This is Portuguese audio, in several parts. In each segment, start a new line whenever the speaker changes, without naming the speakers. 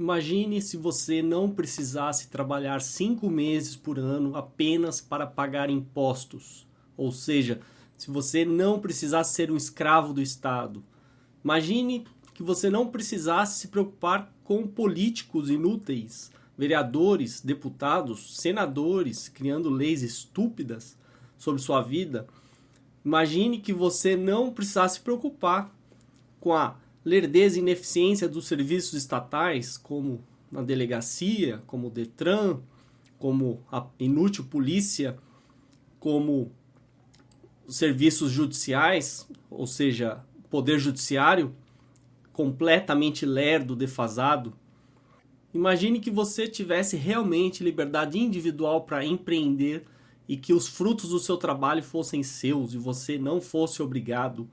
Imagine se você não precisasse trabalhar cinco meses por ano apenas para pagar impostos. Ou seja, se você não precisasse ser um escravo do Estado. Imagine que você não precisasse se preocupar com políticos inúteis, vereadores, deputados, senadores criando leis estúpidas sobre sua vida. Imagine que você não precisasse se preocupar com a lerdeza e ineficiência dos serviços estatais, como na delegacia, como o Detran, como a inútil polícia, como os serviços judiciais, ou seja, poder judiciário, completamente lerdo, defasado. Imagine que você tivesse realmente liberdade individual para empreender e que os frutos do seu trabalho fossem seus e você não fosse obrigado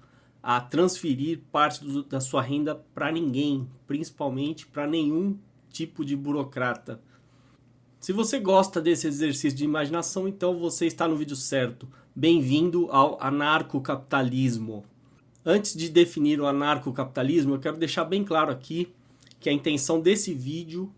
a transferir parte do, da sua renda para ninguém, principalmente para nenhum tipo de burocrata. Se você gosta desse exercício de imaginação, então você está no vídeo certo. Bem-vindo ao anarcocapitalismo. Antes de definir o anarcocapitalismo, eu quero deixar bem claro aqui que a intenção desse vídeo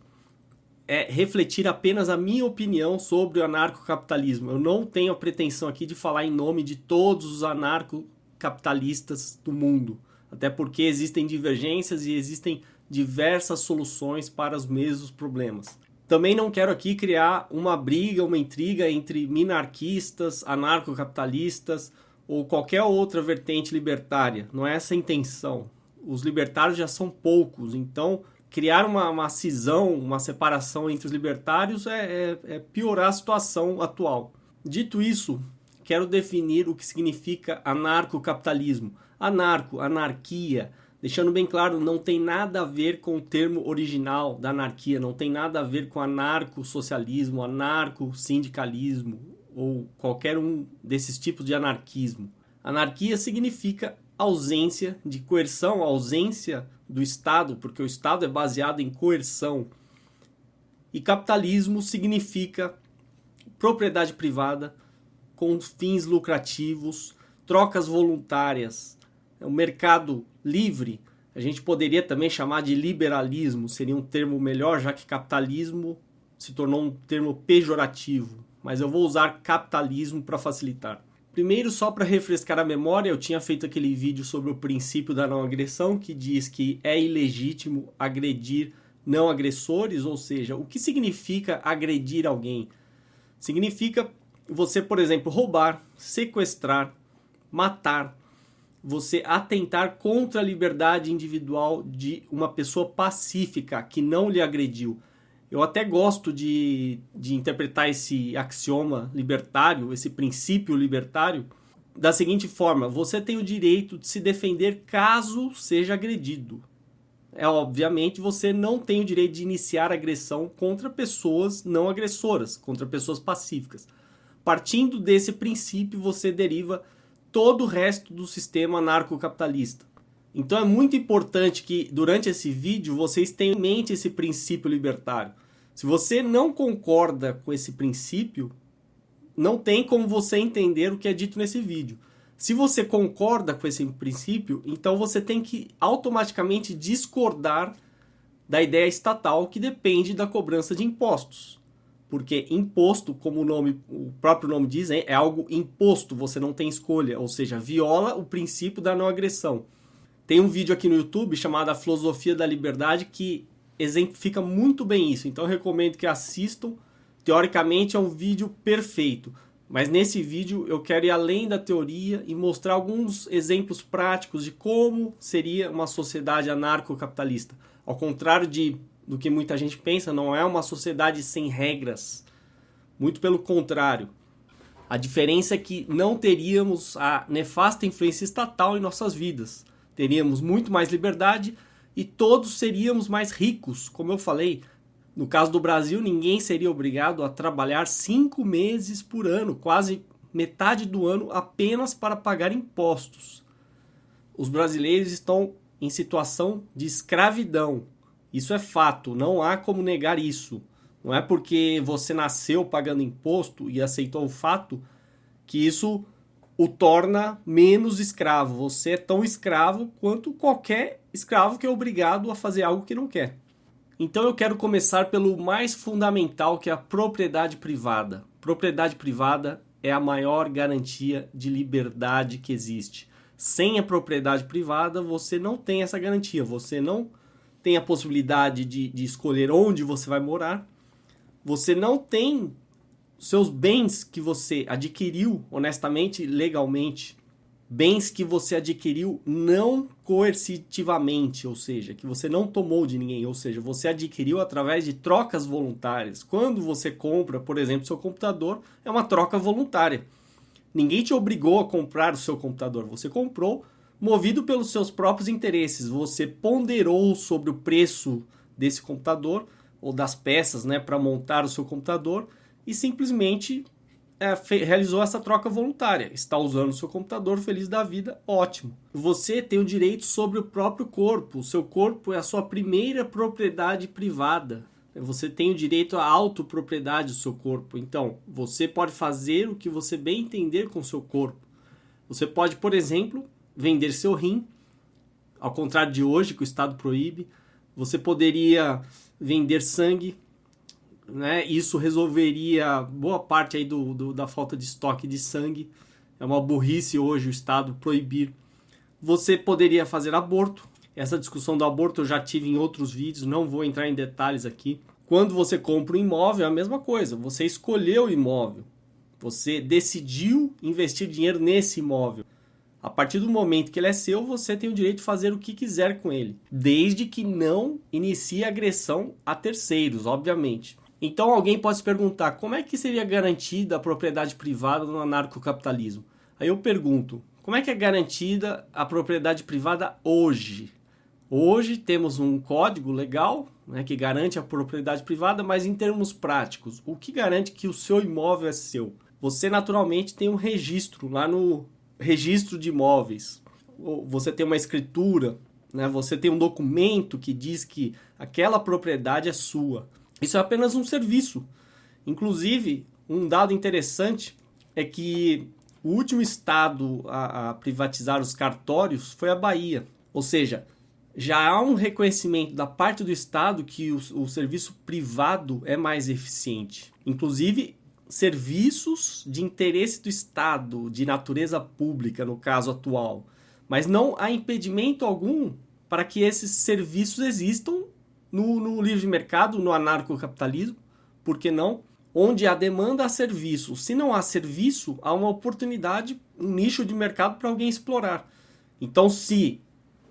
é refletir apenas a minha opinião sobre o anarcocapitalismo. Eu não tenho a pretensão aqui de falar em nome de todos os anarcocapitalistas capitalistas do mundo. Até porque existem divergências e existem diversas soluções para os mesmos problemas. Também não quero aqui criar uma briga, uma intriga entre minarquistas, anarcocapitalistas ou qualquer outra vertente libertária. Não é essa a intenção. Os libertários já são poucos, então criar uma, uma cisão, uma separação entre os libertários é, é, é piorar a situação atual. Dito isso, quero definir o que significa anarcocapitalismo. Anarco, anarquia, deixando bem claro, não tem nada a ver com o termo original da anarquia, não tem nada a ver com anarco-socialismo, anarco-sindicalismo ou qualquer um desses tipos de anarquismo. Anarquia significa ausência de coerção, ausência do Estado, porque o Estado é baseado em coerção. E capitalismo significa propriedade privada, com fins lucrativos, trocas voluntárias, o é mercado livre, a gente poderia também chamar de liberalismo, seria um termo melhor, já que capitalismo se tornou um termo pejorativo, mas eu vou usar capitalismo para facilitar. Primeiro, só para refrescar a memória, eu tinha feito aquele vídeo sobre o princípio da não agressão, que diz que é ilegítimo agredir não agressores, ou seja, o que significa agredir alguém? Significa você, por exemplo, roubar, sequestrar, matar, você atentar contra a liberdade individual de uma pessoa pacífica que não lhe agrediu. Eu até gosto de, de interpretar esse axioma libertário, esse princípio libertário, da seguinte forma: você tem o direito de se defender caso seja agredido. É obviamente você não tem o direito de iniciar agressão contra pessoas não agressoras, contra pessoas pacíficas. Partindo desse princípio, você deriva todo o resto do sistema anarcocapitalista. Então é muito importante que durante esse vídeo vocês tenham em mente esse princípio libertário. Se você não concorda com esse princípio, não tem como você entender o que é dito nesse vídeo. Se você concorda com esse princípio, então você tem que automaticamente discordar da ideia estatal que depende da cobrança de impostos porque imposto, como o, nome, o próprio nome diz, é algo imposto, você não tem escolha, ou seja, viola o princípio da não agressão. Tem um vídeo aqui no YouTube chamado A Filosofia da Liberdade que exemplifica muito bem isso, então recomendo que assistam. Teoricamente é um vídeo perfeito, mas nesse vídeo eu quero ir além da teoria e mostrar alguns exemplos práticos de como seria uma sociedade anarcocapitalista. Ao contrário de do que muita gente pensa, não é uma sociedade sem regras. Muito pelo contrário. A diferença é que não teríamos a nefasta influência estatal em nossas vidas. Teríamos muito mais liberdade e todos seríamos mais ricos. Como eu falei, no caso do Brasil, ninguém seria obrigado a trabalhar cinco meses por ano, quase metade do ano apenas para pagar impostos. Os brasileiros estão em situação de escravidão. Isso é fato, não há como negar isso. Não é porque você nasceu pagando imposto e aceitou o fato que isso o torna menos escravo. Você é tão escravo quanto qualquer escravo que é obrigado a fazer algo que não quer. Então eu quero começar pelo mais fundamental, que é a propriedade privada. Propriedade privada é a maior garantia de liberdade que existe. Sem a propriedade privada, você não tem essa garantia. Você não tem a possibilidade de, de escolher onde você vai morar. Você não tem seus bens que você adquiriu honestamente, legalmente, bens que você adquiriu não coercitivamente, ou seja, que você não tomou de ninguém, ou seja, você adquiriu através de trocas voluntárias. Quando você compra, por exemplo, seu computador, é uma troca voluntária. Ninguém te obrigou a comprar o seu computador, você comprou movido pelos seus próprios interesses. Você ponderou sobre o preço desse computador ou das peças, né, para montar o seu computador e simplesmente é, realizou essa troca voluntária. Está usando o seu computador feliz da vida, ótimo. Você tem o direito sobre o próprio corpo. O seu corpo é a sua primeira propriedade privada. Você tem o direito à autopropriedade do seu corpo. Então, você pode fazer o que você bem entender com o seu corpo. Você pode, por exemplo, vender seu rim, ao contrário de hoje, que o Estado proíbe. Você poderia vender sangue, né? Isso resolveria boa parte aí do, do, da falta de estoque de sangue. É uma burrice hoje o Estado proibir. Você poderia fazer aborto. Essa discussão do aborto eu já tive em outros vídeos, não vou entrar em detalhes aqui. Quando você compra um imóvel, é a mesma coisa. Você escolheu o imóvel. Você decidiu investir dinheiro nesse imóvel. A partir do momento que ele é seu, você tem o direito de fazer o que quiser com ele, desde que não inicie agressão a terceiros, obviamente. Então alguém pode se perguntar como é que seria garantida a propriedade privada no anarcocapitalismo? Aí eu pergunto, como é que é garantida a propriedade privada hoje? Hoje temos um código legal né, que garante a propriedade privada, mas em termos práticos, o que garante que o seu imóvel é seu? Você naturalmente tem um registro lá no registro de imóveis. Você tem uma escritura, né, você tem um documento que diz que aquela propriedade é sua. Isso é apenas um serviço. Inclusive, um dado interessante é que o último estado a, a, privatizar os cartórios foi a Bahia. Ou seja, já há um reconhecimento da parte do Estado que o, o serviço privado é mais eficiente. Inclusive, serviços de interesse do Estado, de natureza pública, no caso atual. Mas não há impedimento algum para que esses serviços existam no, no livre mercado, no anarcocapitalismo, por que não? Onde há demanda, há serviço. Se não há serviço, há uma oportunidade, um nicho de mercado para alguém explorar. Então, se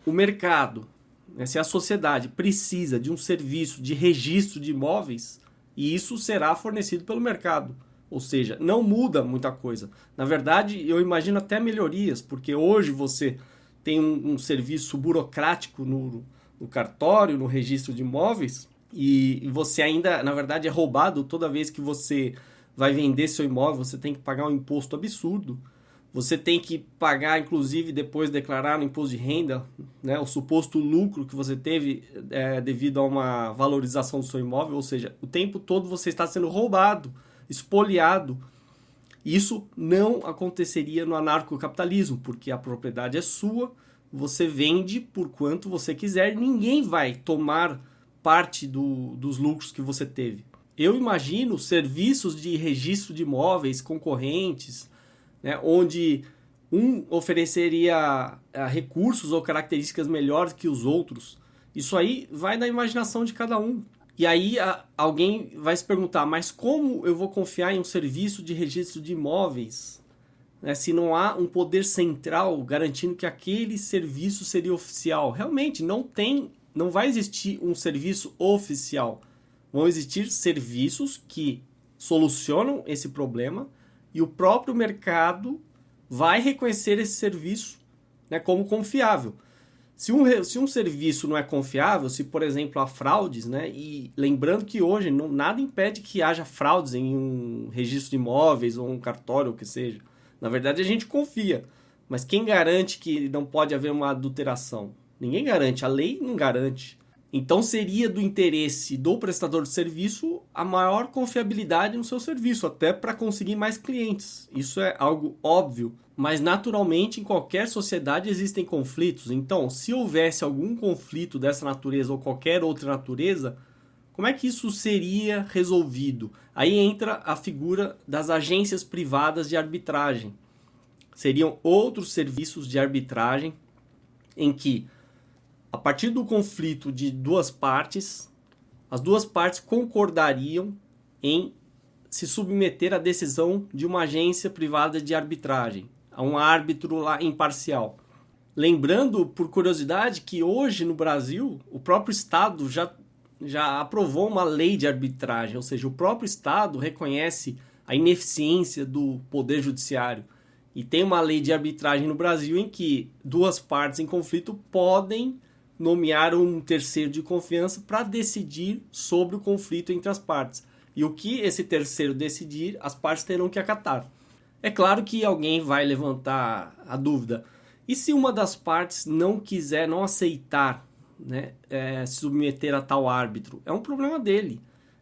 o mercado, né, se a sociedade precisa de um serviço de registro de imóveis, isso será fornecido pelo mercado. Ou seja, não muda muita coisa. Na verdade, eu imagino até melhorias, porque hoje você tem um, um serviço burocrático no, no cartório, no registro de imóveis, e, e você ainda, na verdade, é roubado toda vez que você vai vender seu imóvel, você tem que pagar um imposto absurdo. Você tem que pagar, inclusive, depois declarar no imposto de renda, né, o suposto lucro que você teve é, devido a uma valorização do seu imóvel, ou seja, o tempo todo você está sendo roubado, espoliado. Isso não aconteceria no anarcocapitalismo, porque a propriedade é sua, você vende por quanto você quiser, ninguém vai tomar parte do, dos lucros que você teve. Eu imagino serviços de registro de imóveis concorrentes, né, onde um ofereceria uh, recursos ou características melhores que os outros. Isso aí vai da imaginação de cada um. E aí a, alguém vai se perguntar, mas como eu vou confiar em um serviço de registro de imóveis né, se não há um poder central garantindo que aquele serviço seria oficial. Realmente não tem, não vai existir um serviço oficial. Vão existir serviços que solucionam esse problema e o próprio mercado vai reconhecer esse serviço né, como confiável. Se um, se um serviço não é confiável, se por exemplo há fraudes, né, e lembrando que hoje não, nada impede que haja fraudes em um registro de imóveis ou um cartório, ou o que seja. Na verdade, a gente confia. Mas quem garante que não pode haver uma adulteração? Ninguém garante, a lei não garante. Então seria do interesse do prestador de serviço a maior confiabilidade no seu serviço, até para conseguir mais clientes. Isso é algo óbvio, mas naturalmente em qualquer sociedade existem conflitos. Então, se houvesse algum conflito dessa natureza ou qualquer outra natureza, Como é que isso seria resolvido? Aí entra a figura das agências privadas de arbitragem. Seriam outros serviços de arbitragem em que, a partir do conflito de duas partes, as duas partes concordariam em se submeter à decisão de uma agência privada de arbitragem, um árbitro lá imparcial. Lembrando, por curiosidade, que hoje no Brasil o próprio Estado já já aprovou uma lei de arbitragem, ou seja, o próprio Estado reconhece a ineficiência do poder judiciário. E tem uma lei de arbitragem no Brasil em que duas partes em conflito podem nomear um terceiro de confiança para decidir sobre o conflito entre as partes. E o que esse terceiro decidir, as partes terão que acatar. É claro que alguém vai levantar a dúvida. E se uma das partes não quiser, não aceitar né, é, submeter a tal árbitro. É um problema dele.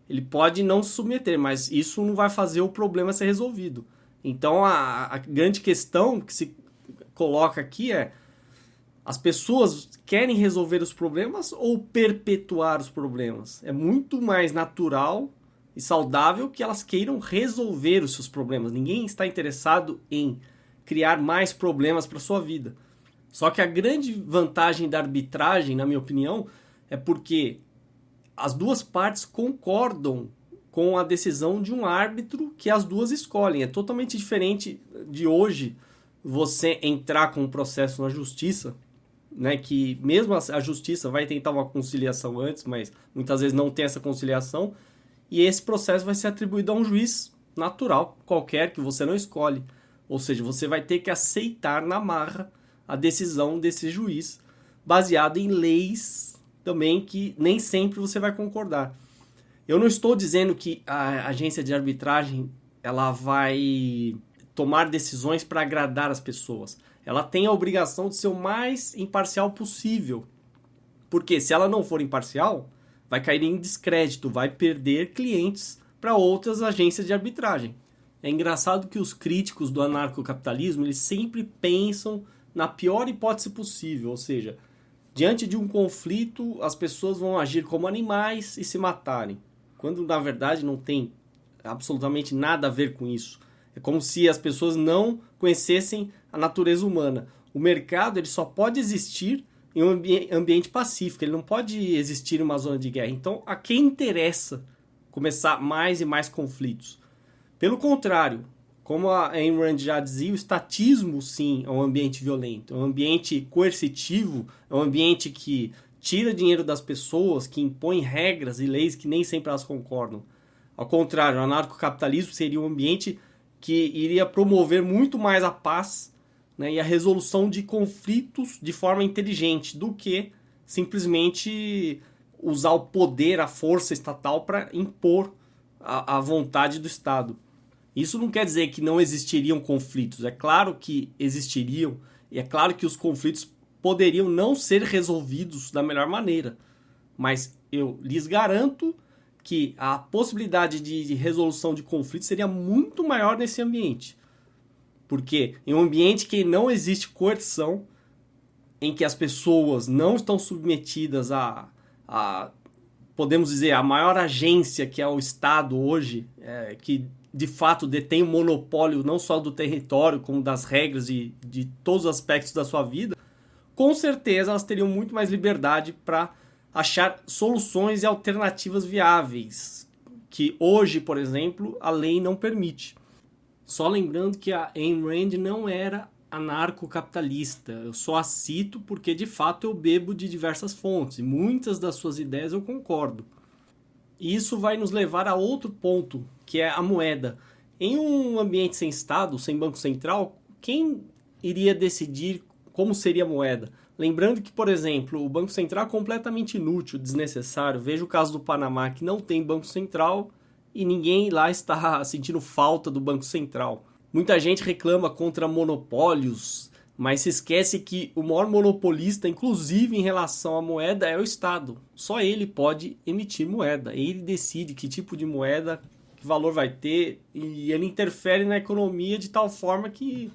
Ele pode não se submeter, mas isso não vai fazer o problema ser resolvido. Então a, a grande questão que se coloca aqui é: as pessoas querem resolver os problemas ou perpetuar os problemas? É muito mais natural e saudável que elas queiram resolver os seus problemas. Ninguém está interessado em criar mais problemas para sua vida. Só que a grande vantagem da arbitragem, na minha opinião, é porque as duas partes concordam com a decisão de um árbitro que as duas escolhem. É totalmente diferente de hoje você entrar com um processo na justiça, né, que mesmo a justiça vai tentar uma conciliação antes, mas muitas vezes não tem essa conciliação, e esse processo vai ser atribuído a um juiz natural, qualquer que você não escolhe. Ou seja, você vai ter que aceitar na marra a decisão desse juiz, baseado em leis também que nem sempre você vai concordar. Eu não estou dizendo que a agência de arbitragem ela vai tomar decisões para agradar as pessoas. Ela tem a obrigação de ser o mais imparcial possível. Porque se ela não for imparcial, vai cair em descrédito, vai perder clientes para outras agências de arbitragem. É engraçado que os críticos do anarcocapitalismo, eles sempre pensam na pior hipótese possível, ou seja, diante de um conflito, as pessoas vão agir como animais e se matarem, quando na verdade não tem absolutamente nada a ver com isso. É como se as pessoas não conhecessem a natureza humana. O mercado ele só pode existir em um ambi ambiente pacífico, ele não pode existir uma zona de guerra. Então, a quem interessa começar mais e mais conflitos? Pelo contrário, como a Ayn Rand já dizia, o estatismo sim é um ambiente violento, é um ambiente coercitivo, é um ambiente que tira dinheiro das pessoas, que impõe regras e leis que nem sempre elas concordam. Ao contrário, o anarcocapitalismo seria um ambiente que iria promover muito mais a paz né, e a resolução de conflitos de forma inteligente do que simplesmente usar o poder, a força estatal para impor a, a vontade do Estado. Isso não quer dizer que não existiriam conflitos. É claro que existiriam, e é claro que os conflitos poderiam não ser resolvidos da melhor maneira. Mas eu lhes garanto que a possibilidade de resolução de conflitos seria muito maior nesse ambiente. Porque em um ambiente que não existe coerção, em que as pessoas não estão submetidas a, a podemos dizer, a maior agência que é o Estado hoje, é, que de fato detém o monopólio não só do território, como das regras e de todos os aspectos da sua vida, com certeza elas teriam muito mais liberdade para achar soluções e alternativas viáveis, que hoje, por exemplo, a lei não permite. Só lembrando que a Ayn Rand não era anarcocapitalista. Eu só a cito porque de fato eu bebo de diversas fontes muitas das suas ideias eu concordo. E isso vai nos levar a outro ponto, que é a moeda. Em um ambiente sem Estado, sem Banco Central, quem iria decidir como seria a moeda? Lembrando que, por exemplo, o Banco Central é completamente inútil, desnecessário. Veja o caso do Panamá, que não tem Banco Central e ninguém lá está sentindo falta do Banco Central. Muita gente reclama contra monopólios, mas se esquece que o maior monopolista, inclusive em relação à moeda, é o Estado. Só ele pode emitir moeda. Ele decide que tipo de moeda, que valor vai ter, e ele interfere na economia de tal forma que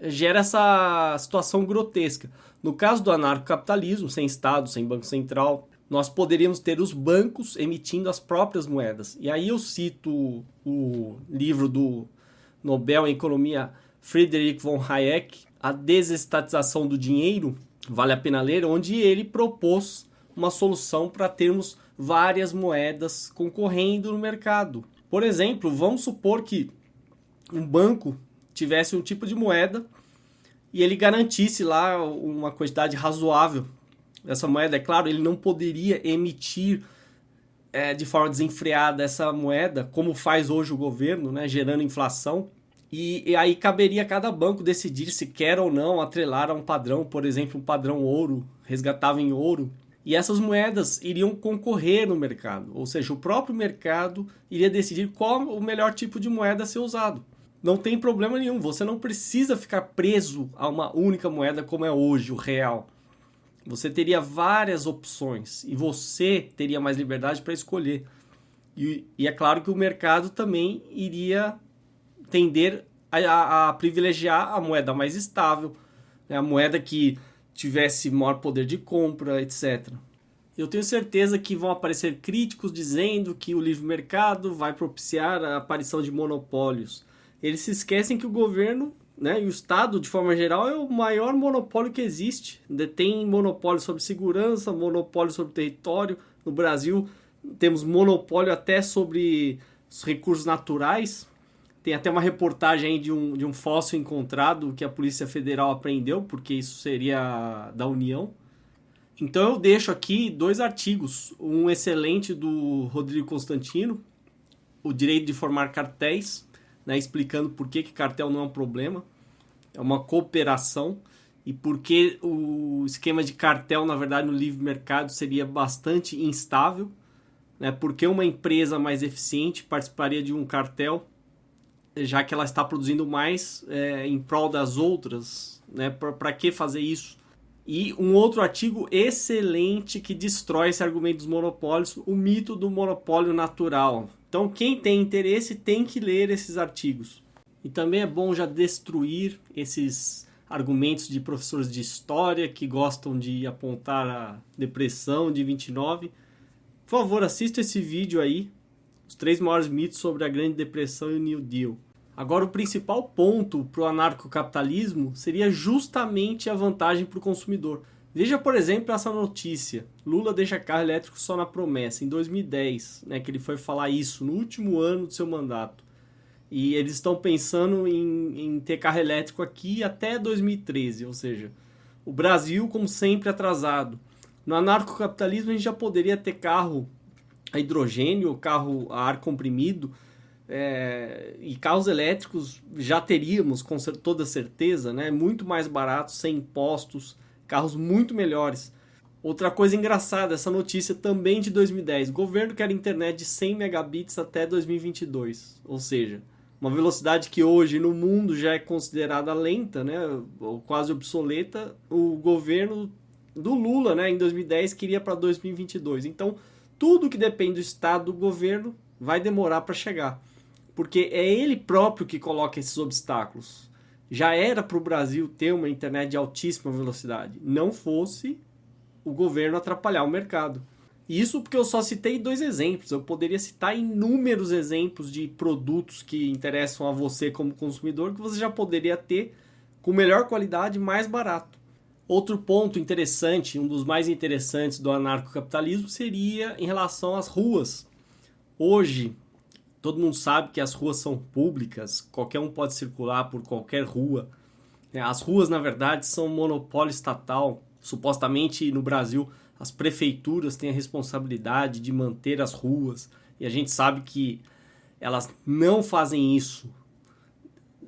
gera essa situação grotesca. No caso do anarcocapitalismo, sem Estado, sem Banco Central, nós poderíamos ter os bancos emitindo as próprias moedas. E aí eu cito o livro do Nobel em Economia Friedrich von Hayek, A Desestatização do Dinheiro, vale a pena ler, onde ele propôs uma solução para termos várias moedas concorrendo no mercado. Por exemplo, vamos supor que um banco tivesse um tipo de moeda e ele garantisse lá uma quantidade razoável dessa moeda. É claro, ele não poderia emitir é, de forma desenfreada essa moeda, como faz hoje o governo, né, gerando inflação. E, e, aí caberia a cada banco decidir se quer ou não atrelar a um padrão, por exemplo, um padrão ouro, resgatável em ouro. E essas moedas iriam concorrer no mercado, ou seja, o próprio mercado iria decidir qual o melhor tipo de moeda a ser usado não tem problema nenhum. Você não precisa ficar preso a uma única moeda como é hoje, o real. Você teria várias opções e você teria mais liberdade para escolher. E, e, é claro que o mercado também iria tender a, a, a privilegiar a moeda mais estável, né? a moeda que tivesse maior poder de compra, etc. Eu tenho certeza que vão aparecer críticos dizendo que o livre mercado vai propiciar a aparição de monopólios eles se esquecem que o governo né, e o Estado, de forma geral, é o maior monopólio que existe. Detém monopólio sobre segurança, monopólio sobre território. No Brasil, temos monopólio até sobre os recursos naturais. Tem até uma reportagem de um, de um fóssil encontrado que a Polícia Federal apreendeu, porque isso seria da União. Então eu deixo aqui dois artigos. Um excelente do Rodrigo Constantino, O Direito de Formar Cartéis, né, explicando por que, que cartel não é um problema, é uma cooperação e por que o esquema de cartel, na verdade, no livre mercado seria bastante instável, né, porque uma empresa mais eficiente participaria de um cartel, já que ela está produzindo mais é, em prol das outras, né, para que fazer isso? E um outro artigo excelente que destrói esse argumento dos monopólios, o mito do monopólio natural. Então, quem tem interesse tem que ler esses artigos. E também é bom já destruir esses argumentos de professores de história que gostam de apontar a depressão de 29. Por favor, assista esse vídeo aí, os três maiores mitos sobre a Grande Depressão e o New Deal. Agora, o principal ponto para o anarcocapitalismo seria justamente a vantagem para o consumidor. Veja, por exemplo, essa notícia. Lula deixa carro elétrico só na promessa, em 2010, né, que ele foi falar isso, no último ano do seu mandato. E eles estão pensando em, em ter carro elétrico aqui até 2013, ou seja, o Brasil, como sempre, atrasado. No anarcocapitalismo, a gente já poderia ter carro a hidrogênio, carro a ar comprimido, é, e carros elétricos já teríamos com toda certeza, né? muito mais baratos, sem impostos, carros muito melhores. Outra coisa engraçada, essa notícia também de 2010. O governo quer internet de 100 megabits até 2022. Ou seja, uma velocidade que hoje no mundo já é considerada lenta, né, ou quase obsoleta. O governo do Lula, né, em 2010 queria para 2022. Então, tudo que depende do estado do governo vai demorar para chegar. Porque é ele próprio que coloca esses obstáculos já era para o Brasil ter uma internet de altíssima velocidade, não fosse o governo atrapalhar o mercado. Isso porque eu só citei dois exemplos, eu poderia citar inúmeros exemplos de produtos que interessam a você como consumidor que você já poderia ter com melhor qualidade mais barato. Outro ponto interessante, um dos mais interessantes do anarcocapitalismo seria em relação às ruas. Hoje, Todo mundo sabe que as ruas são públicas, qualquer um pode circular por qualquer rua. É, as ruas, na verdade, são monopólio estatal. Supostamente no Brasil, as prefeituras têm a responsabilidade de manter as ruas. E a gente sabe que elas não fazem isso.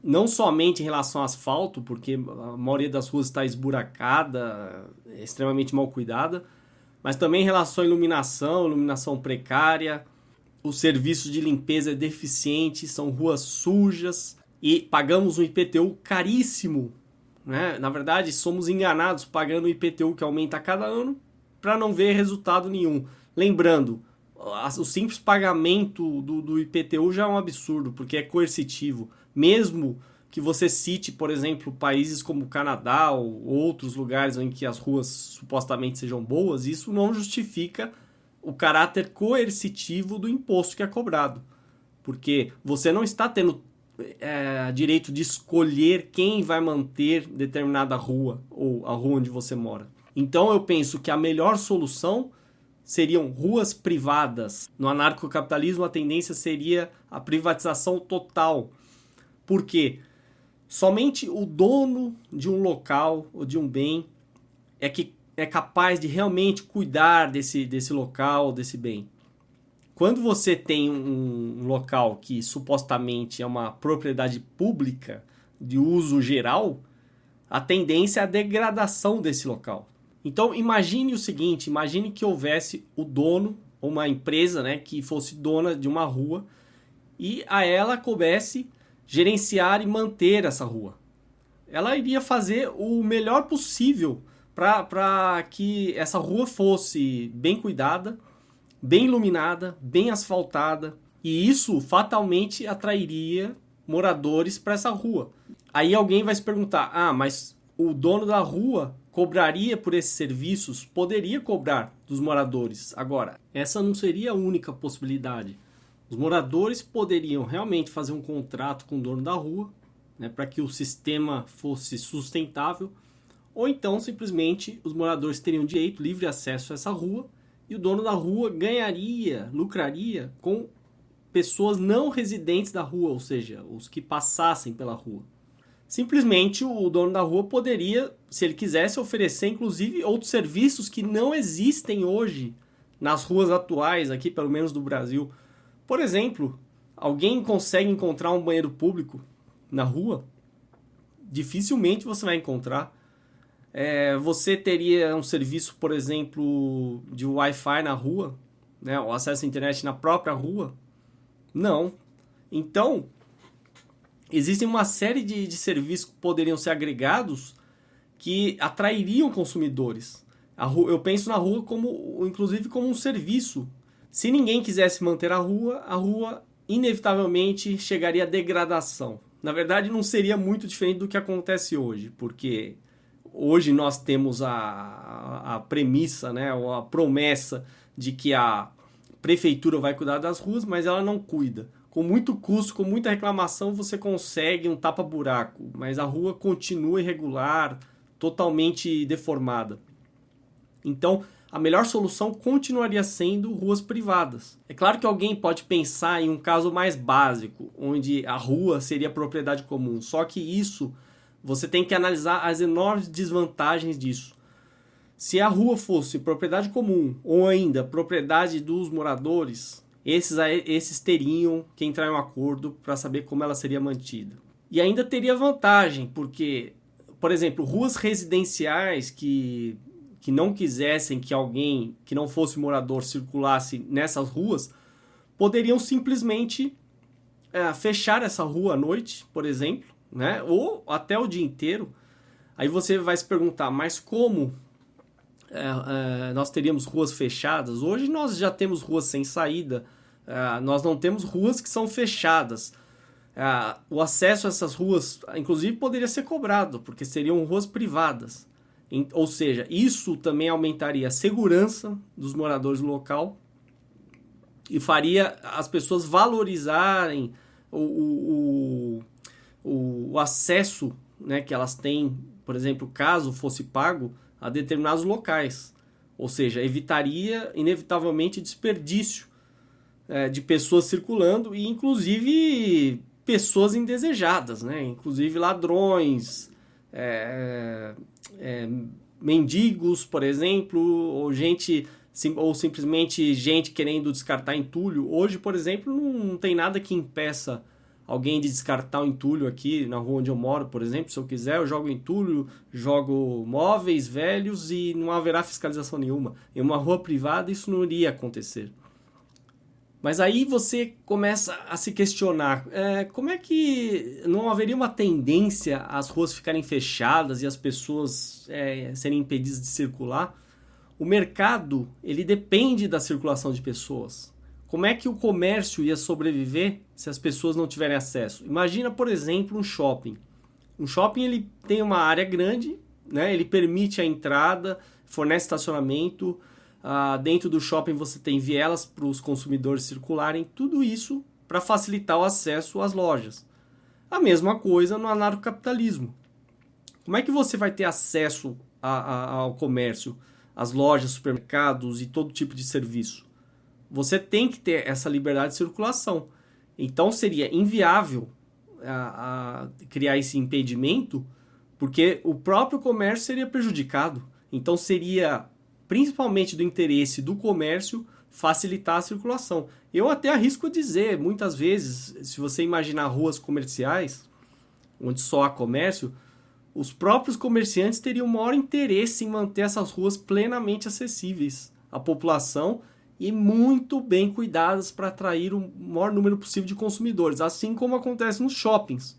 Não somente em relação ao asfalto, porque a maioria das ruas está esburacada, é extremamente mal cuidada, mas também em relação à iluminação, iluminação precária, os serviços de limpeza é deficiente, são ruas sujas e pagamos um IPTU caríssimo. Né? Na verdade, somos enganados pagando o IPTU que aumenta a cada ano para não ver resultado nenhum. Lembrando, o simples pagamento do, do IPTU já é um absurdo, porque é coercitivo. Mesmo que você cite, por exemplo, países como o Canadá ou outros lugares em que as ruas supostamente sejam boas, isso não justifica o caráter coercitivo do imposto que é cobrado. Porque você não está tendo é, direito de escolher quem vai manter determinada rua ou a rua onde você mora. Então eu penso que a melhor solução seriam ruas privadas. No anarcocapitalismo a tendência seria a privatização total. Por quê? Somente o dono de um local ou de um bem é que é capaz de realmente cuidar desse, desse local, desse bem. Quando você tem um, local que supostamente é uma propriedade pública de uso geral, a tendência é a degradação desse local. Então imagine o seguinte, imagine que houvesse o dono, uma empresa né, que fosse dona de uma rua e a ela coubesse gerenciar e manter essa rua. Ela iria fazer o melhor possível para que essa rua fosse bem cuidada, bem iluminada, bem asfaltada, e isso fatalmente atrairia moradores para essa rua. Aí alguém vai se perguntar: ah, mas o dono da rua cobraria por esses serviços? Poderia cobrar dos moradores. Agora, essa não seria a única possibilidade. Os moradores poderiam realmente fazer um contrato com o dono da rua, né, para que o sistema fosse sustentável ou então, simplesmente, os moradores teriam direito, livre acesso a essa rua e o dono da rua ganharia, lucraria com pessoas não residentes da rua, ou seja, os que passassem pela rua. Simplesmente o dono da rua poderia, se ele quisesse, oferecer inclusive outros serviços que não existem hoje nas ruas atuais, aqui pelo menos do Brasil. Por exemplo, alguém consegue encontrar um banheiro público na rua? Dificilmente você vai encontrar. É, você teria um serviço, por exemplo, de Wi-Fi na rua, né, o acesso à internet na própria rua? Não. Então, existem uma série de, de serviços que poderiam ser agregados que atrairiam consumidores. Rua, eu penso na rua como, inclusive, como um serviço. Se ninguém quisesse manter a rua, a rua inevitavelmente chegaria à degradação. Na verdade, não seria muito diferente do que acontece hoje, porque hoje nós temos a, a premissa, né, ou a promessa de que a prefeitura vai cuidar das ruas, mas ela não cuida. Com muito custo, com muita reclamação, você consegue um tapa-buraco, mas a rua continua irregular, totalmente deformada. Então, a melhor solução continuaria sendo ruas privadas. É claro que alguém pode pensar em um caso mais básico, onde a rua seria propriedade comum, só que isso você tem que analisar as enormes desvantagens disso. Se a rua fosse propriedade comum ou ainda propriedade dos moradores, esses, esses teriam que entrar em um acordo para saber como ela seria mantida. E ainda teria vantagem, porque, por exemplo, ruas residenciais que, que não quisessem que alguém que não fosse morador circulasse nessas ruas, poderiam simplesmente é, fechar essa rua à noite, por exemplo, né? Ou até o dia inteiro. Aí você vai se perguntar, mas como é, é, nós teríamos ruas fechadas? Hoje nós já temos ruas sem saída, é, nós não temos ruas que são fechadas. É, o acesso a essas ruas, inclusive, poderia ser cobrado, porque seriam ruas privadas. Em, ou seja, isso também aumentaria a segurança dos moradores do local e faria as pessoas valorizarem o, o, o o, acesso né, que elas têm, por exemplo, caso fosse pago, a determinados locais. Ou seja, evitaria inevitavelmente desperdício é, de pessoas circulando e inclusive pessoas indesejadas, né? inclusive ladrões, é, é, mendigos, por exemplo, ou gente ou simplesmente gente querendo descartar entulho. Hoje, por exemplo, não tem nada que impeça alguém de descartar o entulho aqui na rua onde eu moro, por exemplo, se eu quiser, eu jogo entulho, jogo móveis velhos e não haverá fiscalização nenhuma. Em uma rua privada isso não iria acontecer. Mas aí você começa a se questionar, é, como é que não haveria uma tendência às ruas ficarem fechadas e as pessoas é, serem impedidas de circular? O mercado, ele depende da circulação de pessoas. Como é que o comércio ia sobreviver se as pessoas não tiverem acesso? Imagina, por exemplo, um shopping. Um shopping ele tem uma área grande, né? ele permite a entrada, fornece estacionamento. Ah, dentro do shopping você tem vielas para os consumidores circularem, tudo isso para facilitar o acesso às lojas. A mesma coisa no anarcocapitalismo. Como é que você vai ter acesso a, a, ao comércio, às lojas, supermercados e todo tipo de serviço? Você tem que ter essa liberdade de circulação. Então seria inviável a, a criar esse impedimento, porque o próprio comércio seria prejudicado. Então seria principalmente do interesse do comércio facilitar a circulação. Eu até arrisco dizer, muitas vezes, se você imaginar ruas comerciais, onde só há comércio, os próprios comerciantes teriam maior interesse em manter essas ruas plenamente acessíveis à população e muito bem cuidadas para atrair o maior número possível de consumidores, assim como acontece nos shoppings.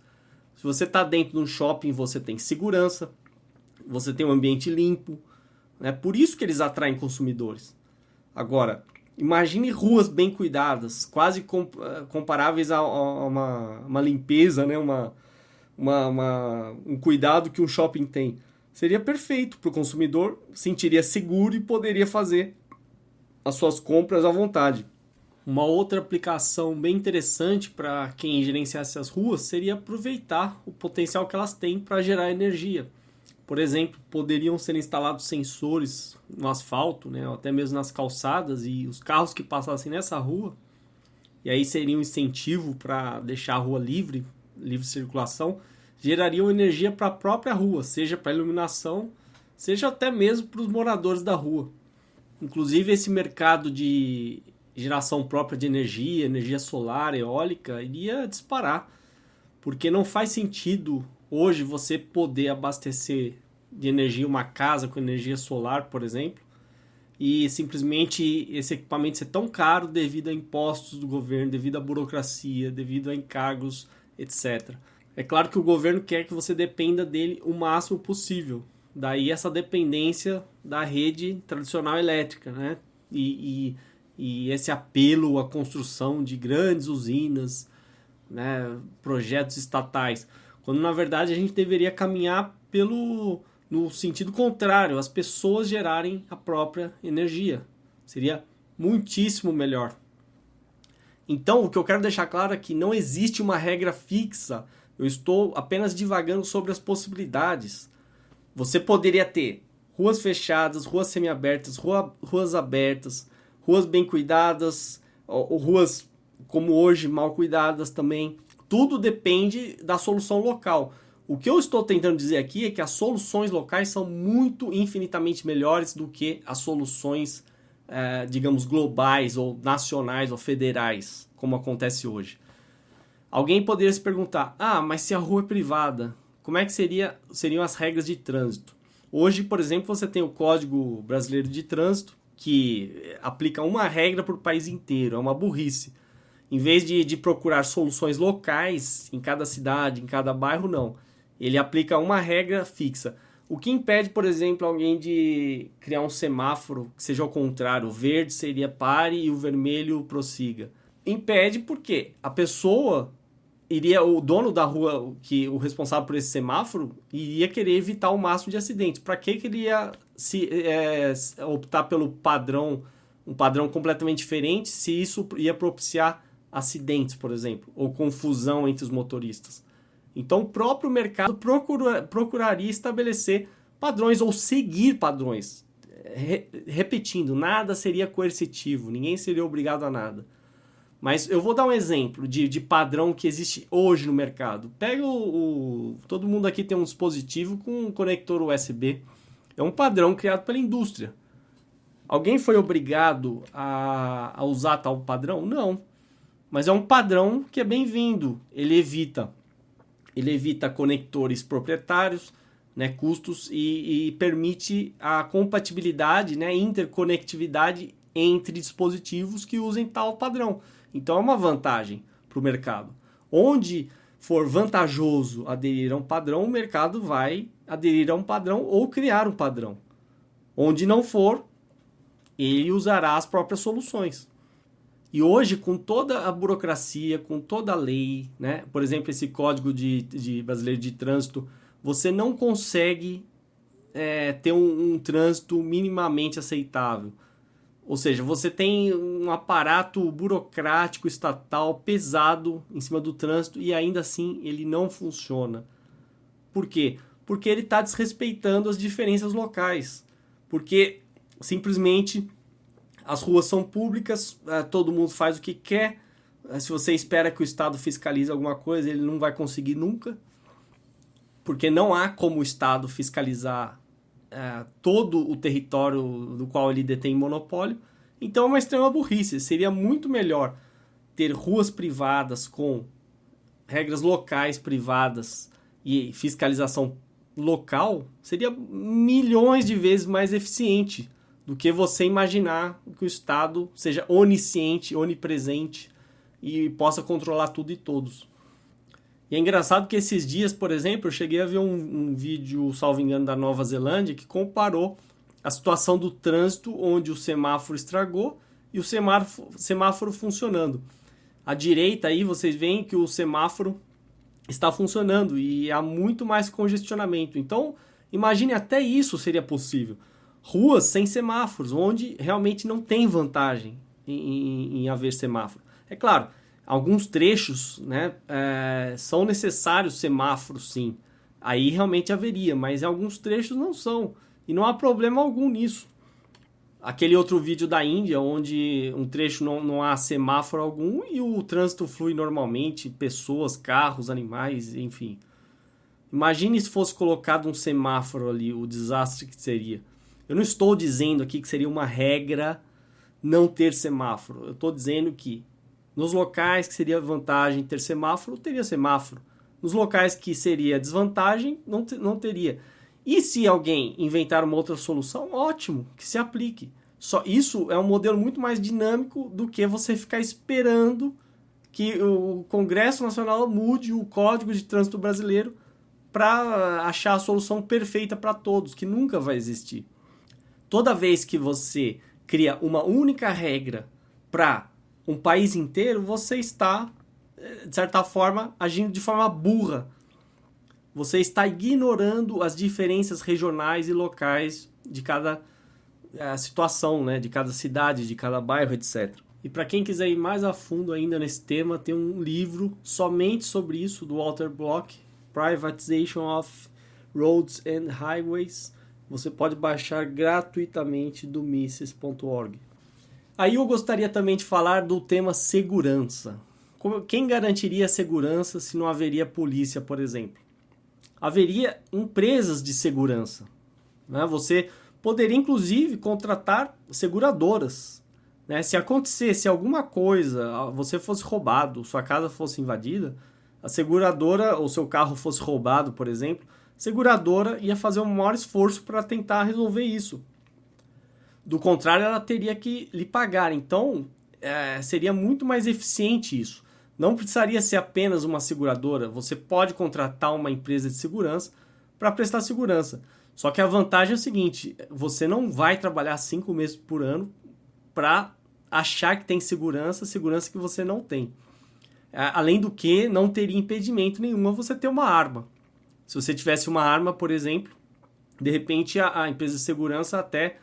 Se você está dentro de um shopping, você tem segurança, você tem um ambiente limpo, é né? por isso que eles atraem consumidores. Agora, imagine ruas bem cuidadas, quase eh, comparáveis a, uma, uma limpeza, né? uma, uma, uma, um cuidado que um shopping tem. Seria perfeito para o consumidor, sentiria seguro e poderia fazer as suas compras à vontade. Uma outra aplicação bem interessante para quem gerenciasse as ruas seria aproveitar o potencial que elas têm para gerar energia. Por exemplo, poderiam ser instalados sensores no asfalto, né, até mesmo nas calçadas, e os carros que passassem nessa rua, e aí seria um incentivo para deixar a rua livre, livre circulação, gerariam energia para a própria rua, seja para iluminação, seja até mesmo para os moradores da rua. Inclusive, esse mercado de geração própria de energia, energia solar, eólica, iria disparar, porque não faz sentido hoje você poder abastecer de energia uma casa com energia solar, por exemplo, e simplesmente esse equipamento ser tão caro devido a impostos do governo, devido à burocracia, devido a encargos, etc. É claro que o governo quer que você dependa dele o máximo possível. Daí essa dependência da rede tradicional elétrica, né? E, e, e esse apelo à construção de grandes usinas, né? projetos estatais. Quando na verdade a gente deveria caminhar pelo no sentido contrário, as pessoas gerarem a própria energia. Seria muitíssimo melhor. Então, o que eu quero deixar claro é que não existe uma regra fixa. Eu estou apenas divagando sobre as possibilidades. Você poderia ter ruas fechadas, ruas semiabertas, rua, ruas abertas, ruas bem cuidadas, ou, ou ruas como hoje mal cuidadas também. Tudo depende da solução local. O que eu estou tentando dizer aqui é que as soluções locais são muito infinitamente melhores do que as soluções, é, digamos, globais ou nacionais ou federais, como acontece hoje. Alguém poderia se perguntar: ah, mas se a rua é privada, como é que seria, seriam as regras de trânsito? Hoje, por exemplo, você tem o Código Brasileiro de Trânsito, que aplica uma regra para o país inteiro, é uma burrice. Em vez de, de procurar soluções locais em cada cidade, em cada bairro, não. Ele aplica uma regra fixa. O que impede, por exemplo, alguém de criar um semáforo que seja ao contrário, o verde seria pare e o vermelho prossiga? Impede porque a pessoa iria, o dono da rua, que o responsável por esse semáforo, iria querer evitar o máximo de acidentes. Para que, ele ia se, é, optar pelo padrão, um padrão completamente diferente, se isso ia propiciar acidentes, por exemplo, ou confusão entre os motoristas. Então, o próprio mercado procura, procuraria estabelecer padrões ou seguir padrões. Re, repetindo, nada seria coercitivo, ninguém seria obrigado a nada. Mas eu vou dar um exemplo de, de padrão que existe hoje no mercado. Pega o, o, Todo mundo aqui tem um dispositivo com um conector USB. É um padrão criado pela indústria. Alguém foi obrigado a, a usar tal padrão? Não. Mas é um padrão que é bem-vindo. Ele evita, ele evita conectores proprietários, né, custos e, e permite a compatibilidade, né, interconectividade entre dispositivos que usem tal padrão. Então é uma vantagem para o mercado. Onde for vantajoso aderir a um padrão, o mercado vai aderir a um padrão ou criar um padrão. Onde não for, ele usará as próprias soluções. E hoje, com toda a burocracia, com toda a lei, né? por exemplo, esse código de, de brasileiro de trânsito, você não consegue é, ter um, um trânsito minimamente aceitável. Ou seja, você tem um aparato burocrático estatal pesado em cima do trânsito e ainda assim ele não funciona. Por quê? Porque ele está desrespeitando as diferenças locais. Porque simplesmente as ruas são públicas, é, todo mundo faz o que quer. É, se você espera que o Estado fiscalize alguma coisa, ele não vai conseguir nunca. Porque não há como o Estado fiscalizar é, todo o território do qual ele detém monopólio. Então é uma extrema burrice. Seria muito melhor ter ruas privadas com regras locais privadas e fiscalização local. Seria milhões de vezes mais eficiente do que você imaginar que o Estado seja onisciente, onipresente e possa controlar tudo e todos. E é engraçado que esses dias, por exemplo, eu cheguei a ver um, um vídeo, salvo engano, da Nova Zelândia, que comparou a situação do trânsito onde o semáforo estragou e o semáforo, semáforo funcionando. À direita aí vocês veem que o semáforo está funcionando e há muito mais congestionamento. Então, imagine até isso seria possível. Ruas sem semáforos, onde realmente não tem vantagem em, em, em haver semáforo. É claro, alguns trechos né, é, são necessários semáforos, sim. Aí realmente haveria, mas alguns trechos não são. E não há problema algum nisso. Aquele outro vídeo da Índia, onde um trecho não, não há semáforo algum e o trânsito flui normalmente, pessoas, carros, animais, enfim. Imagine se fosse colocado um semáforo ali, o desastre que seria. Eu não estou dizendo aqui que seria uma regra não ter semáforo. Eu estou dizendo que nos locais que seria vantagem ter semáforo, teria semáforo. Nos locais que seria desvantagem, não, não teria. E se alguém inventar uma outra solução, ótimo, que se aplique. Só isso é um modelo muito mais dinâmico do que você ficar esperando que o Congresso Nacional mude o Código de Trânsito Brasileiro para achar a solução perfeita para todos, que nunca vai existir. Toda vez que você cria uma única regra para um país inteiro, você está, eh, de certa forma, agindo de forma burra. Você está ignorando as diferenças regionais e locais de cada uh, situação, né? de cada cidade, de cada bairro, etc. E para quem quiser ir mais a fundo ainda nesse tema, tem um livro somente sobre isso, do Walter Block, Privatization of Roads and Highways. Você pode baixar gratuitamente do Mises.org. Aí eu gostaria também de falar do tema segurança. Quem garantiria a segurança se não haveria polícia, por exemplo? Haveria empresas de segurança. Né? Você poderia, inclusive, contratar seguradoras. Né? Se acontecesse alguma coisa, você fosse roubado, sua casa fosse invadida, a seguradora, ou seu carro fosse roubado, por exemplo, a seguradora ia fazer um maior esforço para tentar resolver isso. Do contrário, ela teria que lhe pagar. Então, é, seria muito mais eficiente isso. Não precisaria ser apenas uma seguradora. Você pode contratar uma empresa de segurança para prestar segurança. Só que a vantagem é o seguinte: você não vai trabalhar cinco meses por ano para achar que tem segurança, segurança que você não tem. Além do que, não teria impedimento nenhum a você ter uma arma. Se você tivesse uma arma, por exemplo, de repente a, a empresa de segurança até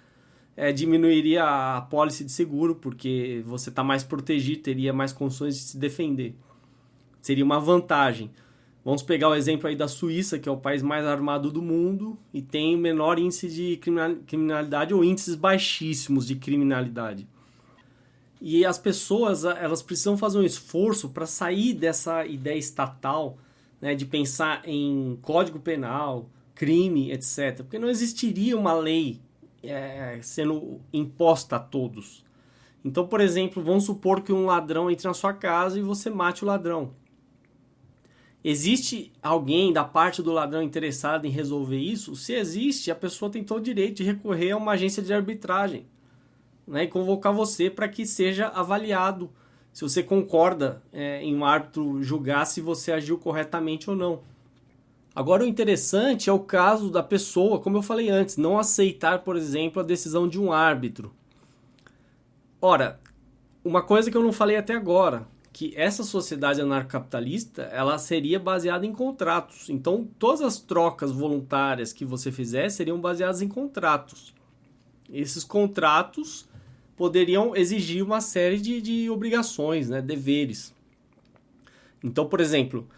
é, diminuiria a pólice de seguro, porque você está mais protegido, teria mais condições de se defender. Seria uma vantagem. Vamos pegar o exemplo aí da Suíça, que é o país mais armado do mundo e tem o menor índice de criminalidade ou índices baixíssimos de criminalidade. E as pessoas, elas precisam fazer um esforço para sair dessa ideia estatal, né, de pensar em código penal, crime, etc. Porque não existiria uma lei é, sendo imposta a todos. Então, por exemplo, vamos supor que um ladrão entre na sua casa e você mate o ladrão. Existe alguém da parte do ladrão interessado em resolver isso? Se existe, a pessoa tem todo o direito de recorrer a uma agência de arbitragem né, e convocar você para que seja avaliado se você concorda é, em um árbitro julgar se você agiu corretamente ou não. Agora, o interessante é o caso da pessoa, como eu falei antes, não aceitar, por exemplo, a decisão de um árbitro. Ora, uma coisa que eu não falei até agora, que essa sociedade anarcocapitalista ela seria baseada em contratos. Então, todas as trocas voluntárias que você fizer seriam baseadas em contratos. Esses contratos poderiam exigir uma série de, de obrigações, né, deveres. Então, por exemplo,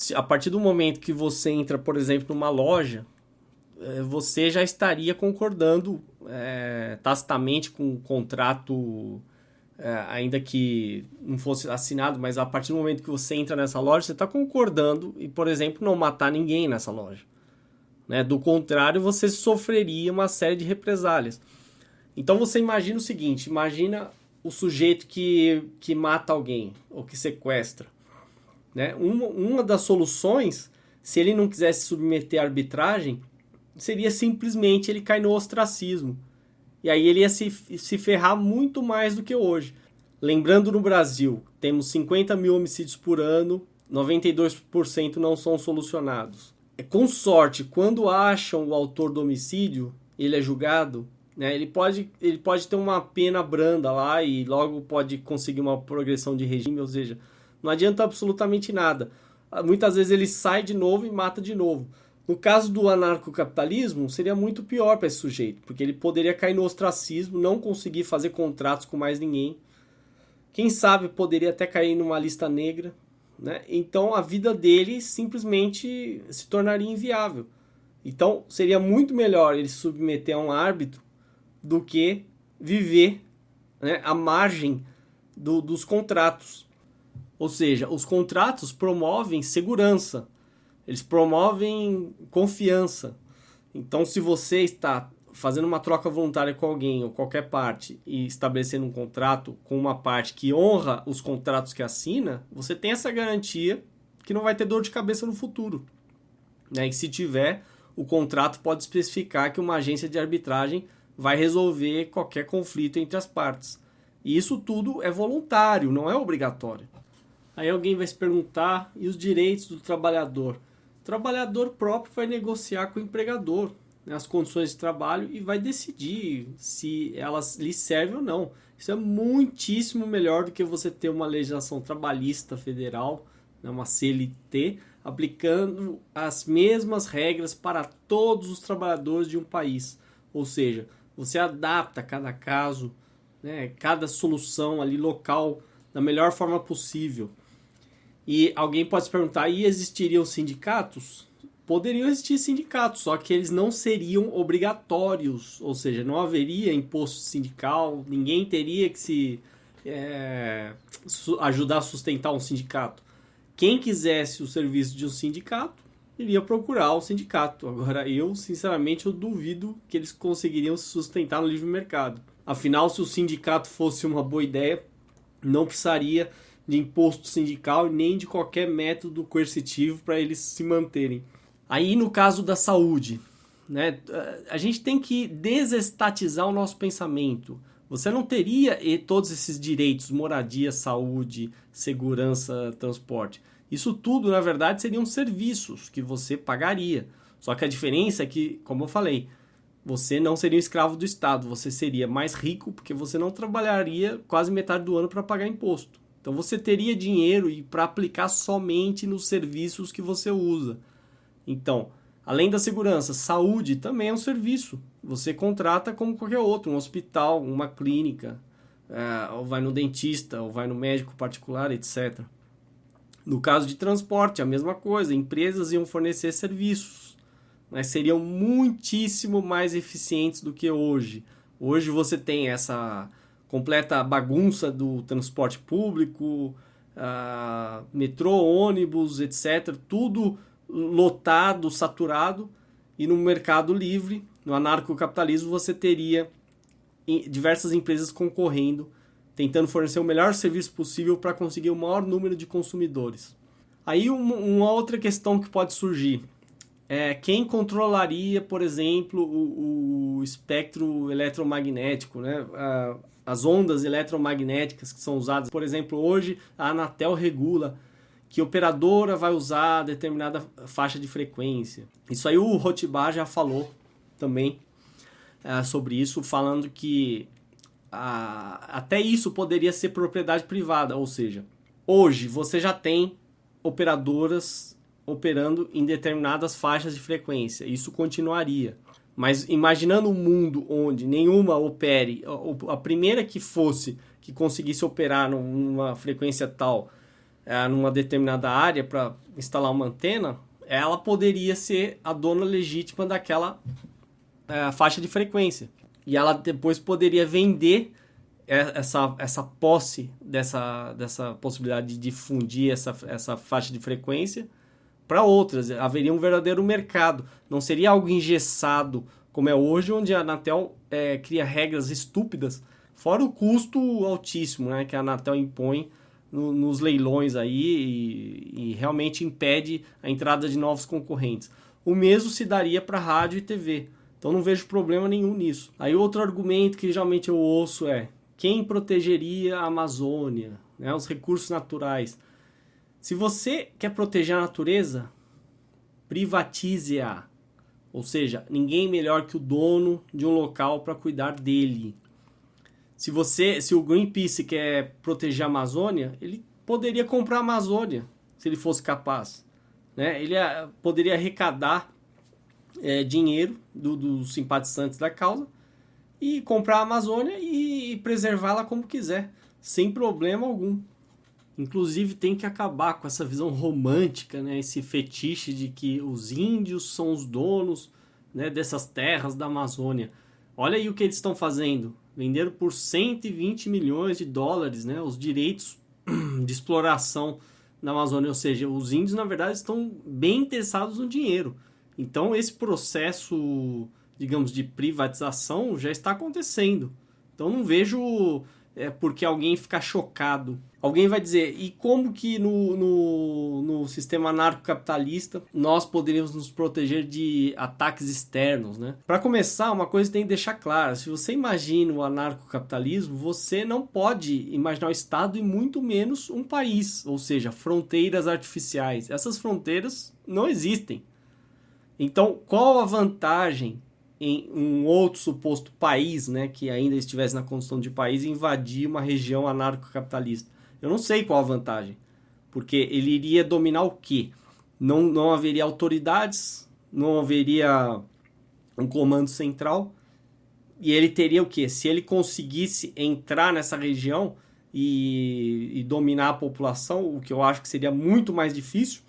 se, a partir do momento que você entra, por exemplo, numa loja, eh, você já estaria concordando é, tacitamente com o contrato é, ainda que não fosse assinado, mas a partir do momento que você entra nessa loja, você está concordando e, por exemplo, não matar ninguém nessa loja. Né? Do contrário, você sofreria uma série de represálias. Então você imagina o seguinte: imagina o sujeito que, que mata alguém ou que sequestra. Né? Uma, uma das soluções, se ele não quisesse submeter à arbitragem, seria simplesmente ele cair no ostracismo e aí ele ia se, se ferrar muito mais do que hoje. Lembrando no Brasil, temos 50 mil homicídios por ano, 92% não são solucionados. É com sorte, quando acham o autor do homicídio, ele é julgado, né? Ele pode, ele pode ter uma pena branda lá e logo pode conseguir uma progressão de regime, ou seja, não adianta absolutamente nada. Muitas vezes ele sai de novo e mata de novo. No caso do anarcocapitalismo, seria muito pior para esse sujeito, porque ele poderia cair no ostracismo, não conseguir fazer contratos com mais ninguém. Quem sabe poderia até cair numa lista negra. Né? Então a vida dele simplesmente se tornaria inviável. Então seria muito melhor ele se submeter a um árbitro do que viver né, à margem do, dos contratos. Ou seja, os contratos promovem segurança eles promovem confiança. Então, se você está fazendo uma troca voluntária com alguém ou qualquer parte e estabelecendo um contrato com uma parte que honra os contratos que assina, você tem essa garantia que não vai ter dor de cabeça no futuro. Né? E se tiver, o contrato pode especificar que uma agência de arbitragem vai resolver qualquer conflito entre as partes. E isso tudo é voluntário, não é obrigatório. Aí alguém vai se perguntar: e os direitos do trabalhador? O trabalhador próprio vai negociar com o empregador né, as condições de trabalho e vai decidir se elas lhe servem ou não. Isso é muitíssimo melhor do que você ter uma legislação trabalhista federal, né, uma CLT, aplicando as mesmas regras para todos os trabalhadores de um país. Ou seja, você adapta cada caso, né, cada solução ali local da melhor forma possível. E alguém pode se perguntar: e existiriam sindicatos? Poderiam existir sindicatos, só que eles não seriam obrigatórios, ou seja, não haveria imposto sindical, ninguém teria que se é, ajudar a sustentar um sindicato. Quem quisesse o serviço de um sindicato iria procurar o sindicato. Agora, eu, sinceramente, eu duvido que eles conseguiriam se sustentar no livre mercado. Afinal, se o sindicato fosse uma boa ideia, não precisaria de imposto sindical nem de qualquer método coercitivo para eles se manterem. Aí no caso da saúde, né, a gente tem que desestatizar o nosso pensamento. Você não teria todos esses direitos, moradia, saúde, segurança, transporte. Isso tudo, na verdade, seriam serviços que você pagaria. Só que a diferença é que, como eu falei, você não seria um escravo do Estado, você seria mais rico porque você não trabalharia quase metade do ano para pagar imposto. Então você teria dinheiro para aplicar somente nos serviços que você usa. Então, além da segurança, saúde também é um serviço. Você contrata como qualquer outro, um hospital, uma clínica, é, ou vai no dentista, ou vai no médico particular, etc. No caso de transporte, a mesma coisa. Empresas iam fornecer serviços, mas seriam muitíssimo mais eficientes do que hoje. Hoje você tem essa completa bagunça do transporte público, uh, metrô, ônibus, etc. Tudo lotado, saturado. E no mercado livre, no anarcocapitalismo, você teria diversas empresas concorrendo, tentando fornecer o melhor serviço possível para conseguir o maior número de consumidores. Aí uma, outra questão que pode surgir é quem controlaria, por exemplo, o, o espectro eletromagnético, né? Uh, as ondas eletromagnéticas que são usadas. Por exemplo, hoje a Anatel regula que operadora vai usar determinada faixa de frequência. Isso aí o Rotibar já falou também é, sobre isso, falando que a, até isso poderia ser propriedade privada, ou seja, hoje você já tem operadoras operando em determinadas faixas de frequência, isso continuaria. Mas imaginando um mundo onde nenhuma opere, a primeira que fosse, que conseguisse operar numa frequência tal, é, numa determinada área para instalar uma antena, ela poderia ser a dona legítima daquela é, faixa de frequência. E ela depois poderia vender essa, essa posse dessa, dessa possibilidade de difundir essa, essa faixa de frequência para outras. Haveria um verdadeiro mercado. Não seria algo engessado como é hoje, onde a Anatel é, cria regras estúpidas, fora o custo altíssimo né, que a Anatel impõe no, nos leilões aí e, e, realmente impede a entrada de novos concorrentes. O mesmo se daria para rádio e TV. Então não vejo problema nenhum nisso. Aí outro argumento que geralmente eu ouço é quem protegeria a Amazônia, né, os recursos naturais. Se você quer proteger a natureza, privatize-a. Ou seja, ninguém melhor que o dono de um local para cuidar dele. Se você, se o Greenpeace quer proteger a Amazônia, ele poderia comprar a Amazônia, se ele fosse capaz. Né? Ele eh, poderia arrecadar é, dinheiro do, dos simpatizantes da causa e comprar a Amazônia e preservá-la como quiser, sem problema algum. Inclusive tem que acabar com essa visão romântica, né? esse fetiche de que os índios são os donos né, dessas terras da Amazônia. Olha aí o que eles estão fazendo. Venderam por 120 milhões de dólares né, os direitos de exploração na Amazônia. Ou seja, os índios, na verdade, estão bem interessados no dinheiro. Então, esse processo, digamos, de privatização já está acontecendo. Então, não vejo é, porque alguém ficar chocado Alguém vai dizer, e como que no, no, no sistema anarcocapitalista nós poderíamos nos proteger de ataques externos, né? Para começar, uma coisa tem que deixar clara, se você imagina o anarcocapitalismo, você não pode imaginar o Estado e muito menos um país, ou seja, fronteiras artificiais. Essas fronteiras não existem. Então, qual a vantagem em um outro suposto país, né, que ainda estivesse na condição de país, invadir uma região anarcocapitalista? Eu não sei qual a vantagem. Porque ele iria dominar o quê? Não, não haveria autoridades, não haveria um comando central. E ele teria o quê? Se ele conseguisse entrar nessa região e, e dominar a população, o que eu acho que seria muito mais difícil,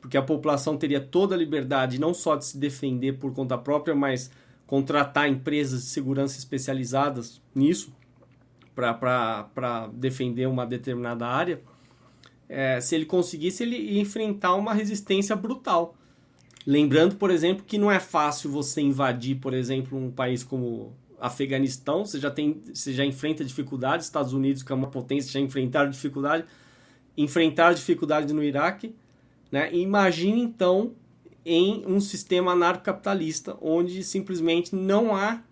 porque a população teria toda a liberdade não só de se defender por conta própria, mas contratar empresas de segurança especializadas nisso para defender uma determinada área, é, se ele conseguisse, ele ia enfrentar uma resistência brutal. Lembrando, por exemplo, que não é fácil você invadir, por exemplo, um país como Afeganistão, você já, tem, você já enfrenta dificuldades, Estados Unidos, que é uma potência, já enfrentaram dificuldade, enfrentar dificuldade no Iraque. Né? imagine, então, em um sistema anarcocapitalista, onde simplesmente não há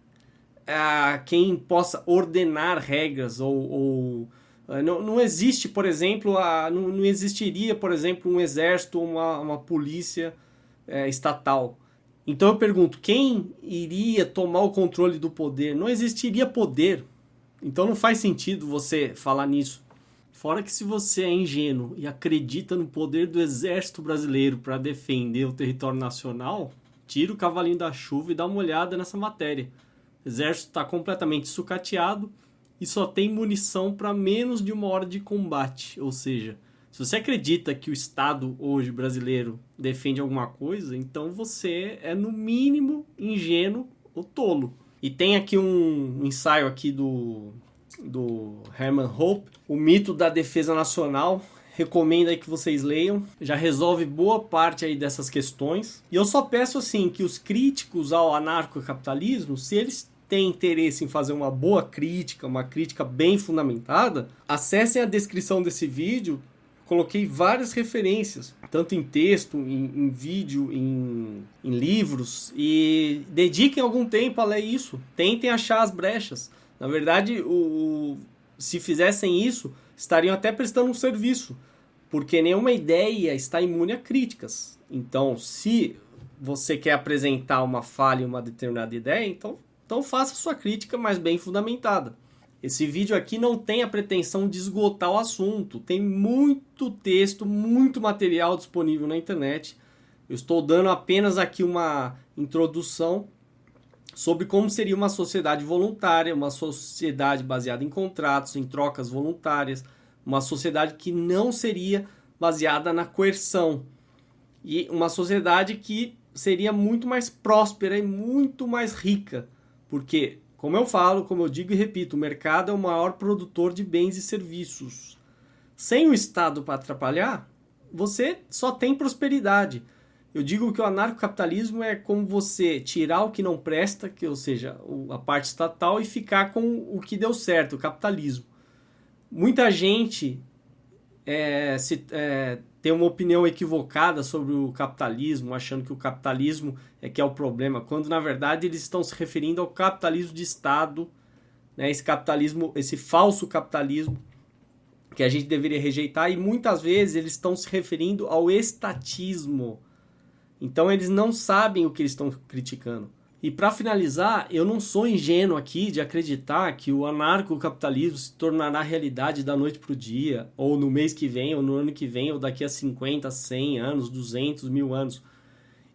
a quem possa ordenar regras ou, ou eh, não, não existe, por exemplo, a, não, não existiria, por exemplo, um exército ou uma, uma polícia é, estatal. Então eu pergunto, quem iria tomar o controle do poder? Não existiria poder. Então não faz sentido você falar nisso. Fora que se você é ingênuo e acredita no poder do exército brasileiro para defender o território nacional, tira o cavalinho da chuva e dá uma olhada nessa matéria. O exército está completamente sucateado e só tem munição para menos de uma hora de combate. Ou seja, se você acredita que o Estado hoje brasileiro defende alguma coisa, então você é no mínimo ingênuo ou tolo. E tem aqui um ensaio aqui do, do Herman Hope, o mito da defesa nacional, recomendo aí que vocês leiam. Já resolve boa parte aí dessas questões. E eu só peço assim que os críticos ao anarcocapitalismo, se eles tem interesse em fazer uma boa crítica, uma crítica bem fundamentada, acessem a descrição desse vídeo. Coloquei várias referências, tanto em texto, em, em vídeo, em, em livros, e dediquem algum tempo a ler isso. Tentem achar as brechas. Na verdade, o, se fizessem isso, estariam até prestando um serviço, porque nenhuma ideia está imune a críticas. Então, se você quer apresentar uma falha em uma determinada ideia, então então faça sua crítica, mas bem fundamentada. Esse vídeo aqui não tem a pretensão de esgotar o assunto. Tem muito texto, muito material disponível na internet. Eu estou dando apenas aqui uma introdução sobre como seria uma sociedade voluntária, uma sociedade baseada em contratos, em trocas voluntárias, uma sociedade que não seria baseada na coerção e uma sociedade que seria muito mais próspera e muito mais rica, porque, como eu falo, como eu digo e repito, o mercado é o maior produtor de bens e serviços. Sem o Estado para atrapalhar, você só tem prosperidade. Eu digo que o anarcocapitalismo é como você tirar o que não presta, que ou seja, a parte estatal, e ficar com o que deu certo, o capitalismo. Muita gente é, se, é, tem uma opinião equivocada sobre o capitalismo, achando que o capitalismo é que é o problema, quando na verdade eles estão se referindo ao capitalismo de Estado, né, esse capitalismo, esse falso capitalismo que a gente deveria rejeitar, e muitas vezes eles estão se referindo ao estatismo então eles não sabem o que eles estão criticando. E para finalizar, eu não sou ingênuo aqui de acreditar que o anarcocapitalismo se tornará realidade da noite para o dia, ou no mês que vem, ou no ano que vem, ou daqui a 50, 100 anos, 200, mil anos.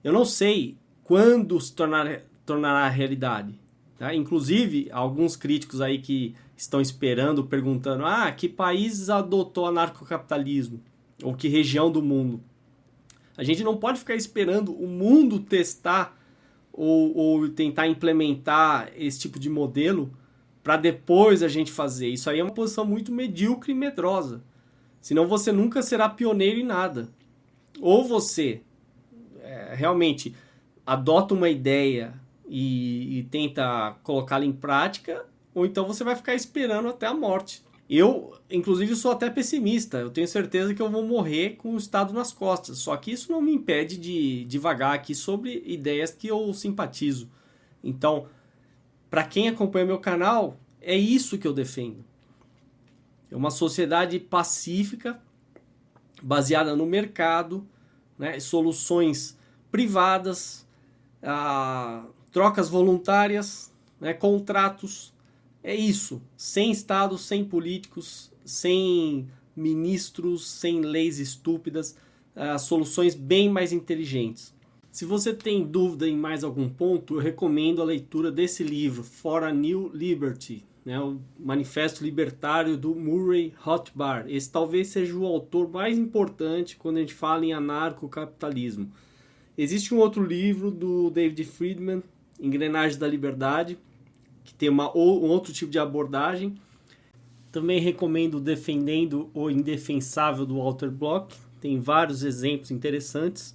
Eu não sei quando se tornar, tornará realidade. Tá? Inclusive, alguns críticos aí que estão esperando, perguntando: ah, que país adotou anarcocapitalismo? Ou que região do mundo? A gente não pode ficar esperando o mundo testar ou, ou tentar implementar esse tipo de modelo para depois a gente fazer. Isso aí é uma posição muito medíocre e medrosa. Senão você nunca será pioneiro em nada. Ou você é, realmente adota uma ideia e, e tenta colocá-la em prática, ou então você vai ficar esperando até a morte. Eu, inclusive, sou até pessimista. Eu tenho certeza que eu vou morrer com o Estado nas costas. Só que isso não me impede de divagar aqui sobre ideias que eu simpatizo. Então, para quem acompanha meu canal, é isso que eu defendo. É uma sociedade pacífica, baseada no mercado, né, soluções privadas, ah, trocas voluntárias, né, contratos é isso, sem Estado, sem políticos, sem ministros, sem leis estúpidas, uh, soluções bem mais inteligentes. Se você tem dúvida em mais algum ponto, eu recomendo a leitura desse livro, For a New Liberty, né, o Manifesto Libertário do Murray Rothbard. Esse talvez seja o autor mais importante quando a gente fala em anarcocapitalismo. Existe um outro livro do David Friedman, Engrenagens da Liberdade, que tem uma, ou, um outro tipo de abordagem. Também recomendo Defendendo o Indefensável do Walter Block, tem vários exemplos interessantes.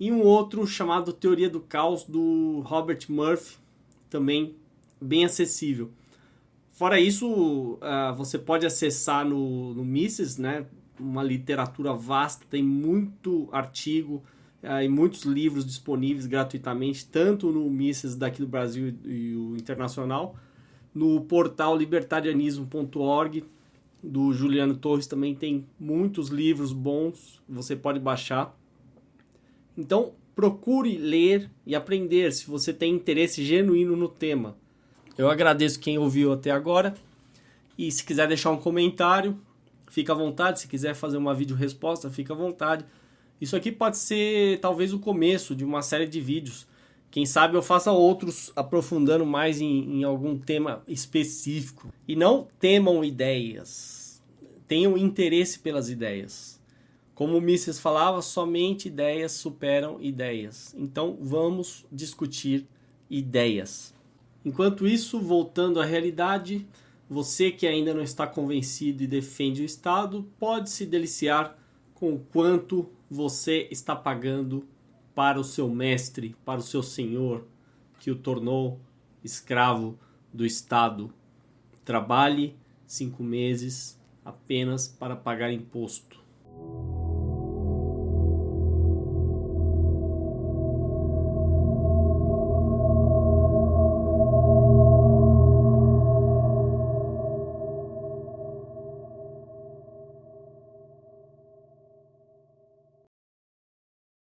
E um outro chamado Teoria do Caos do Robert Murphy, também bem acessível. Fora isso, uh, você pode acessar no, no Mises, né? uma literatura vasta, tem muito artigo, e muitos livros disponíveis gratuitamente, tanto no Mises daqui do Brasil e, o internacional, no portal libertarianismo.org do Juliano Torres também tem muitos livros bons, você pode baixar. Então, procure ler e aprender se você tem interesse genuíno no tema. Eu agradeço quem ouviu até agora. E se quiser deixar um comentário, fica à vontade. Se quiser fazer uma vídeo resposta, fica à vontade. Isso aqui pode ser talvez o começo de uma série de vídeos. Quem sabe eu faça outros aprofundando mais em, em algum tema específico. E não temam ideias. Tenham interesse pelas ideias. Como o Mises falava, somente ideias superam ideias. Então vamos discutir ideias. Enquanto isso, voltando à realidade, você que ainda não está convencido e defende o Estado pode se deliciar com quanto você está pagando para o seu mestre, para o seu senhor, que o tornou escravo do Estado. Trabalhe cinco meses apenas para pagar imposto.